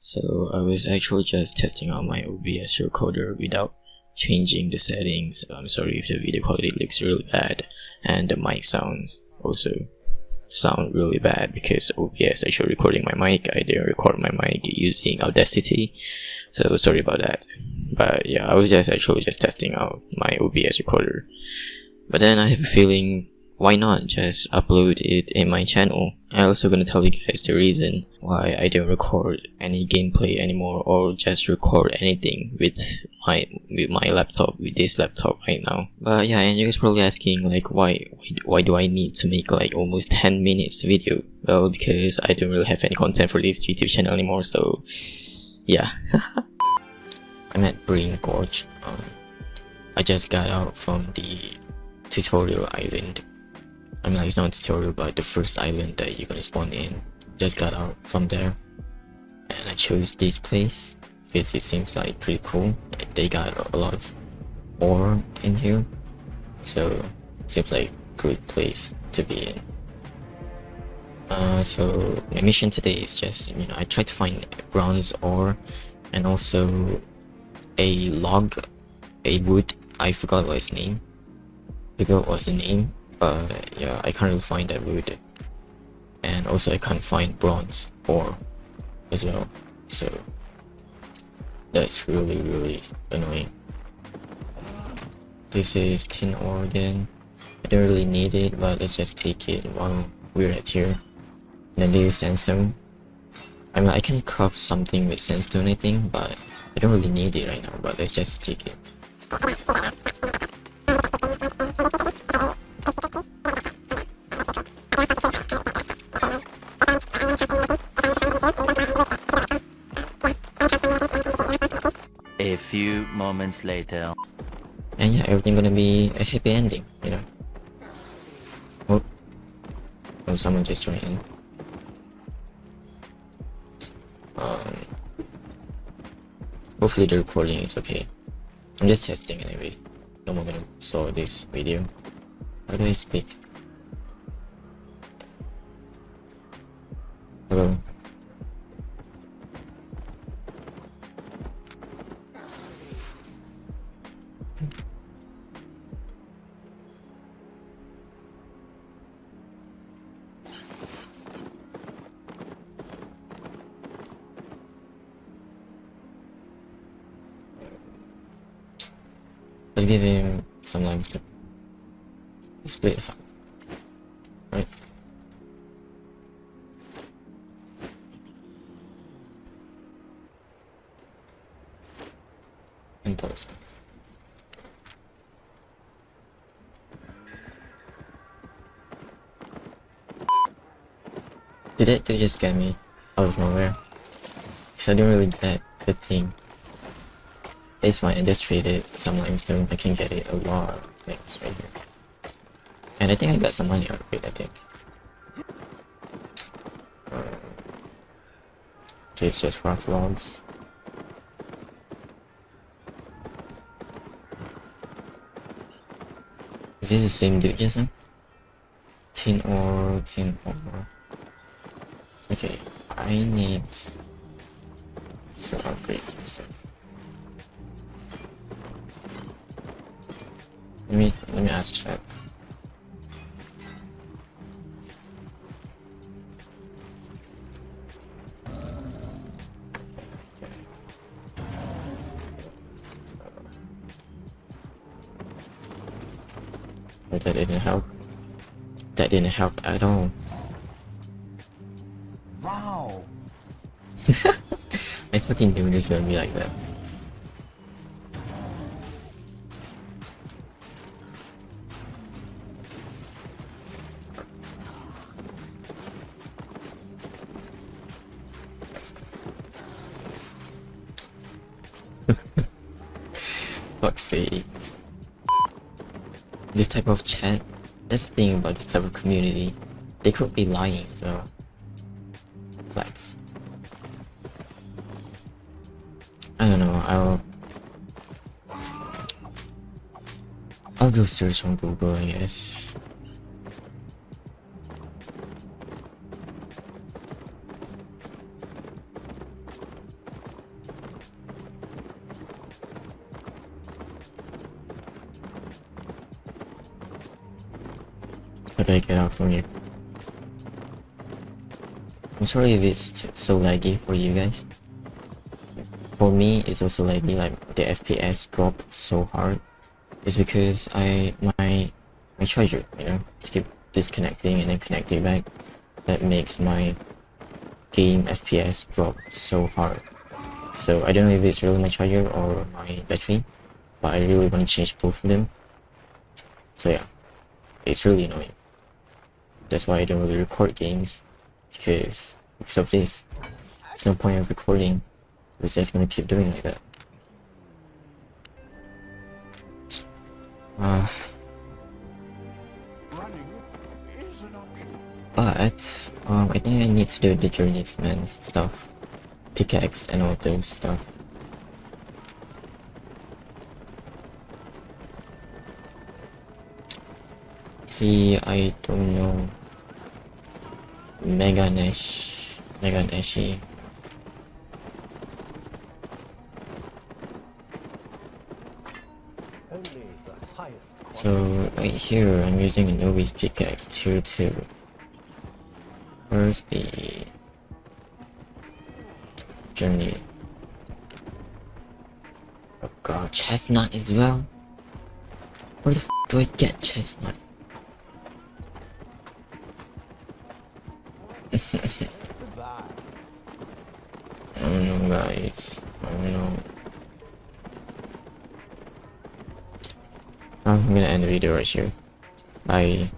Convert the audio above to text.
So I was actually just testing out my OBS recorder without changing the settings. I'm sorry if the video quality looks really bad and the mic sounds also sound really bad because OBS actually recording my mic. I didn't record my mic using Audacity, so sorry about that. But yeah, I was just actually just testing out my OBS recorder. But then I have a feeling why not just upload it in my channel? I'm also gonna tell you guys the reason why I don't record any gameplay anymore or just record anything with my with my laptop with this laptop right now. But yeah and you guys probably asking like why why do I need to make like almost 10 minutes video? Well because I don't really have any content for this YouTube channel anymore so yeah. I'm at Brain Gorge. Um, I just got out from the tutorial island I mean like it's not a tutorial but the first island that you're gonna spawn in just got out from there. And I chose this place because it seems like pretty cool. They got a lot of ore in here. So seems like a great place to be in. Uh, so my mission today is just you know I try to find bronze ore and also a log a wood. I forgot what its name. I forgot what's the name but yeah I can't really find that wood and also I can't find bronze ore as well. So that's really really annoying. This is tin ore again. I don't really need it but let's just take it while we're at here. And then this is sandstone. I mean I can craft something with sandstone I think but I don't really need it right now but let's just take it A few moments later. And yeah, everything gonna be a happy ending, you know. Oh, oh someone just joined in. Um, hopefully the recording is okay. I'm just testing anyway. No one gonna saw this video. How do I speak? Let's give him some limestone. Split Those. Did it, did it just get me out of nowhere? Cause I didn't really get the thing. It's fine, I just traded some limestone, I can get it a lot of things right here. And I think I got some money out of it, I think. Uh, it's just rough logs. This the same dude just now? Tin ore, tin ore. Okay, I need to upgrade stuff. Let me let me ask chat. But that didn't help. That didn't help at all. Wow. I fucking knew it was gonna be like that. Fuck's sake. This type of chat, that's the thing about this type of community. They could be lying as well. Flex. I don't know, I'll... I'll go search on Google, I guess. How do I get out from here? I'm sorry if it's so laggy for you guys. For me, it's also laggy, like the FPS dropped so hard. It's because I my my charger, you know, keep disconnecting and then connecting back. That makes my game FPS drop so hard. So I don't know if it's really my charger or my battery, but I really want to change both of them. So yeah, it's really annoying. That's why I don't really record games because because of this. There's no point of recording. It's just gonna keep doing like that. Uh, but um, I think I need to do the journeyman stuff, pickaxe and all those stuff. See, I don't know. Mega Nash, Mega. Only the highest quality. So right here, I'm using a novice pickaxe tier two. Where's the journey? Oh god, chestnut as well. Where the f do I get chestnut? I don't know, guys. I don't know. I'm gonna end the video right here. Bye.